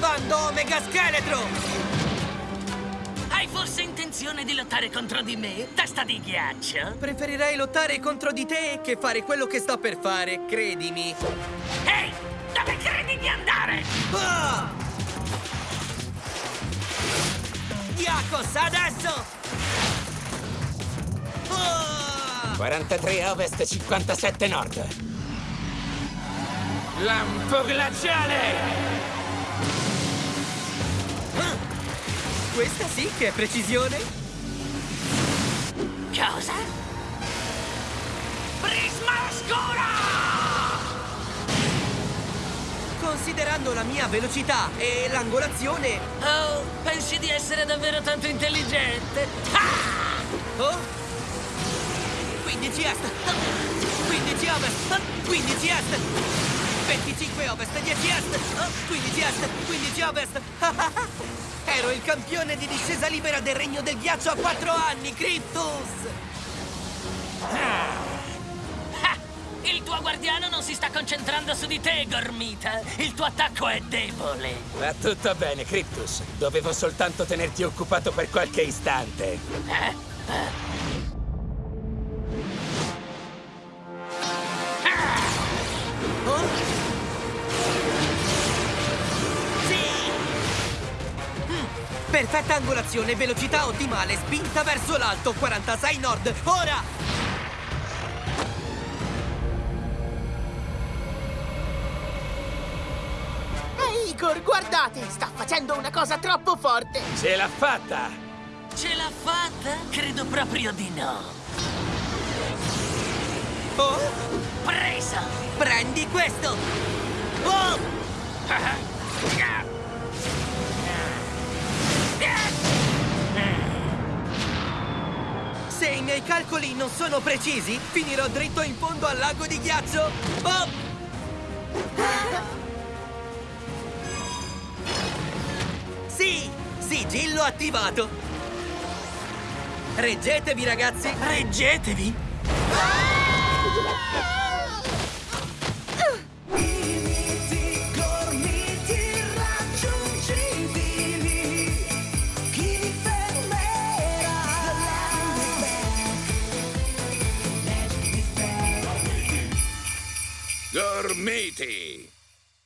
Comando Omega Scheletro! Hai forse intenzione di lottare contro di me, testa di ghiaccio? Preferirei lottare contro di te che fare quello che sto per fare, credimi. Ehi, dove credi di andare? Ah! Yakos, adesso! Ah! 43 a ovest, 57 nord. Lampo glaciale! Questa sì che è precisione! Cosa? Prisma oscura! Considerando la mia velocità e l'angolazione... Oh, pensi di essere davvero tanto intelligente? Ah! Oh? 15 est! 15 ovest! 15 est! 25 ovest, 10 est! 15 est, 15 ovest! Ero il campione di discesa libera del Regno del Ghiaccio a 4 anni, Cryptus! Ah, Il tuo guardiano non si sta concentrando su di te, Gormita. Il tuo attacco è debole. Va tutto bene, Cryptus. Dovevo soltanto tenerti occupato per qualche istante. Eh? Eh? Perfetta angolazione, velocità ottimale, spinta verso l'alto, 46 nord, ora! Ehi, Igor, guardate! Sta facendo una cosa troppo forte! Ce l'ha fatta! Ce l'ha fatta? Credo proprio di no. Oh? Presa! Prendi questo! Miei calcoli non sono precisi, finirò dritto in fondo al lago di ghiaccio! Oh! Sì! Sigillo attivato! Reggetevi, ragazzi! Reggetevi! Limiti, Dermati.